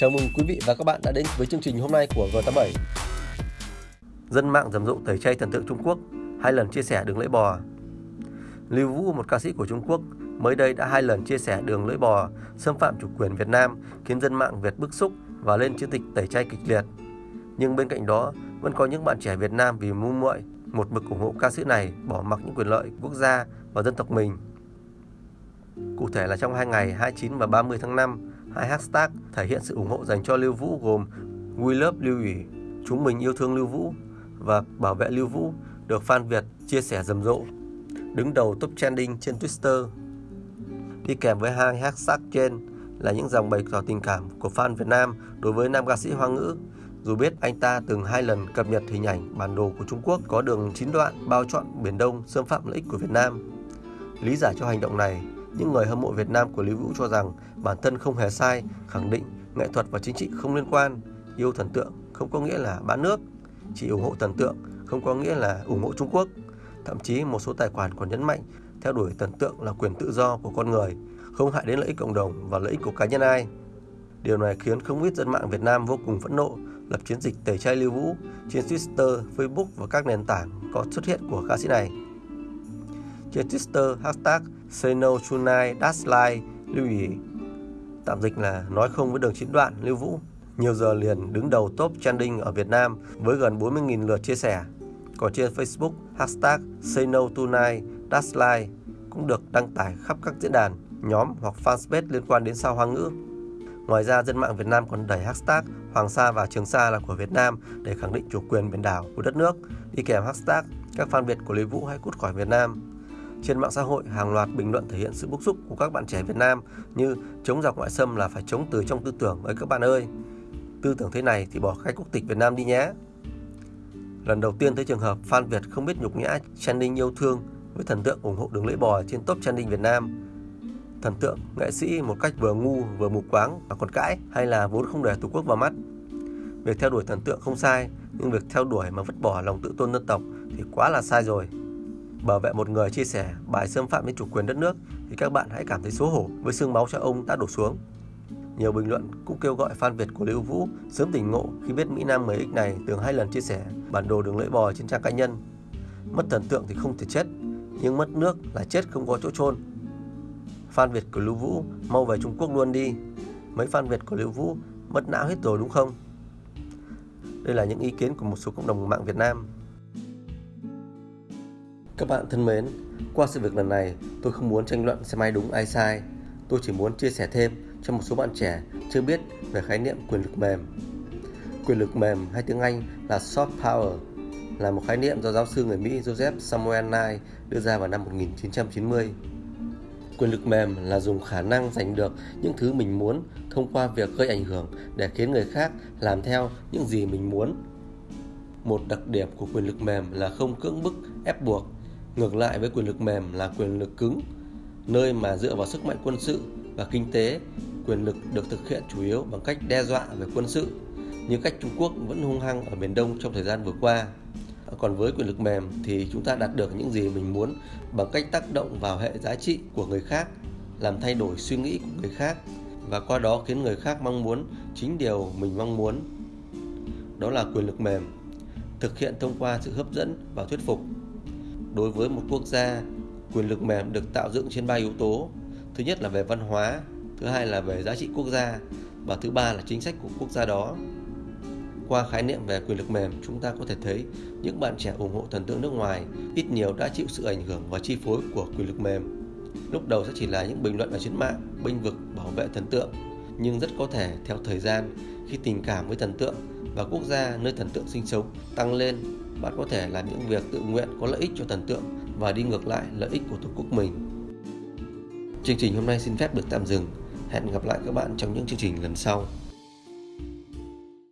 Chào mừng quý vị và các bạn đã đến với chương trình hôm nay của G87. Dân mạng rầm rộ tẩy chay thần tượng Trung Quốc, hai lần chia sẻ đường lưỡi bò. Lưu Vũ, một ca sĩ của Trung Quốc, mới đây đã hai lần chia sẻ đường lưỡi bò xâm phạm chủ quyền Việt Nam, khiến dân mạng Việt bức xúc và lên chiến dịch tẩy chay kịch liệt. Nhưng bên cạnh đó, vẫn có những bạn trẻ Việt Nam vì ngu muội một mực ủng hộ ca sĩ này bỏ mặc những quyền lợi quốc gia và dân tộc mình. Cụ thể là trong hai ngày 29 và 30 tháng 5, hai hashtag thể hiện sự ủng hộ dành cho Lưu Vũ gồm We Love Lưu Ủy, Chúng mình yêu thương Lưu Vũ và Bảo vệ Lưu Vũ được fan Việt chia sẻ rầm rộ, đứng đầu top trending trên Twitter. Đi kèm với hai hashtag trên là những dòng bày tỏ tình cảm của fan Việt Nam đối với nam ca sĩ Hoa ngữ. Dù biết anh ta từng hai lần cập nhật hình ảnh bản đồ của Trung Quốc có đường chín đoạn bao trọn Biển Đông xâm phạm lợi ích của Việt Nam. Lý giải cho hành động này, những người hâm mộ Việt Nam của Lý Vũ cho rằng bản thân không hề sai, khẳng định nghệ thuật và chính trị không liên quan, yêu thần tượng không có nghĩa là bán nước, chỉ ủng hộ thần tượng không có nghĩa là ủng hộ Trung Quốc. Thậm chí một số tài khoản còn nhấn mạnh theo đuổi thần tượng là quyền tự do của con người, không hại đến lợi ích cộng đồng và lợi ích của cá nhân ai. Điều này khiến không ít dân mạng Việt Nam vô cùng phẫn nộ, lập chiến dịch tẩy chay Lưu Vũ trên Twitter, Facebook và các nền tảng có xuất hiện của ca sĩ này. Trên Twitter, hashtag Say lưu ý. Tạm dịch là nói không với đường chín đoạn, Lưu Vũ. Nhiều giờ liền đứng đầu top trending ở Việt Nam với gần 40.000 lượt chia sẻ. Còn trên Facebook, hashtag Say cũng được đăng tải khắp các diễn đàn, nhóm hoặc fanpage liên quan đến sao hoa ngữ. Ngoài ra, dân mạng Việt Nam còn đẩy hashtag Hoàng Sa và Trường Sa là của Việt Nam để khẳng định chủ quyền biển đảo của đất nước, đi kèm hashtag các fan Việt của Lý Vũ hãy cút khỏi Việt Nam. Trên mạng xã hội, hàng loạt bình luận thể hiện sự bức xúc của các bạn trẻ Việt Nam như chống giặc ngoại xâm là phải chống từ trong tư tưởng ấy các bạn ơi. Tư tưởng thế này thì bỏ khai quốc tịch Việt Nam đi nhé. Lần đầu tiên thấy trường hợp fan Việt không biết nhục nhã trending yêu thương với thần tượng ủng hộ đường lưỡi bò trên top trending Việt Nam. Thần tượng, nghệ sĩ một cách vừa ngu vừa mù quáng và còn cãi hay là vốn không để Tổ quốc vào mắt. Việc theo đuổi thần tượng không sai, nhưng việc theo đuổi mà vứt bỏ lòng tự tôn dân tộc thì quá là sai rồi bảo vệ một người chia sẻ bài xâm phạm đến chủ quyền đất nước thì các bạn hãy cảm thấy xấu hổ với xương máu cho ông đã đổ xuống. Nhiều bình luận cũng kêu gọi fan Việt của Lưu Vũ sớm tỉnh ngộ khi biết Mỹ Nam 10X này từng hai lần chia sẻ bản đồ đường lưỡi bò trên trang cá nhân. Mất thần tượng thì không thể chết, nhưng mất nước là chết không có chỗ chôn. Fan Việt của Lưu Vũ mau về Trung Quốc luôn đi. Mấy fan Việt của Lưu Vũ mất não hết rồi đúng không? Đây là những ý kiến của một số cộng đồng mạng Việt Nam các bạn thân mến, qua sự việc lần này, tôi không muốn tranh luận xem ai đúng ai sai. Tôi chỉ muốn chia sẻ thêm cho một số bạn trẻ chưa biết về khái niệm quyền lực mềm. Quyền lực mềm hay tiếng Anh là soft power là một khái niệm do giáo sư người Mỹ Joseph Samuel Nye đưa ra vào năm 1990. Quyền lực mềm là dùng khả năng giành được những thứ mình muốn thông qua việc gây ảnh hưởng để khiến người khác làm theo những gì mình muốn. Một đặc điểm của quyền lực mềm là không cưỡng bức, ép buộc Ngược lại với quyền lực mềm là quyền lực cứng, nơi mà dựa vào sức mạnh quân sự và kinh tế, quyền lực được thực hiện chủ yếu bằng cách đe dọa về quân sự, như cách Trung Quốc vẫn hung hăng ở Biển Đông trong thời gian vừa qua. Còn với quyền lực mềm thì chúng ta đạt được những gì mình muốn bằng cách tác động vào hệ giá trị của người khác, làm thay đổi suy nghĩ của người khác và qua đó khiến người khác mong muốn chính điều mình mong muốn. Đó là quyền lực mềm, thực hiện thông qua sự hấp dẫn và thuyết phục đối với một quốc gia quyền lực mềm được tạo dựng trên ba yếu tố. Thứ nhất là về văn hóa, thứ hai là về giá trị quốc gia, và thứ ba là chính sách của quốc gia đó. Qua khái niệm về quyền lực mềm, chúng ta có thể thấy những bạn trẻ ủng hộ thần tượng nước ngoài ít nhiều đã chịu sự ảnh hưởng và chi phối của quyền lực mềm. Lúc đầu sẽ chỉ là những bình luận ở trên mạng, bênh vực, bảo vệ thần tượng, nhưng rất có thể theo thời gian, khi tình cảm với thần tượng và quốc gia nơi thần tượng sinh sống tăng lên bạn có thể làm những việc tự nguyện có lợi ích cho thần tượng và đi ngược lại lợi ích của tổ quốc mình. Chương trình hôm nay xin phép được tạm dừng. Hẹn gặp lại các bạn trong những chương trình lần sau.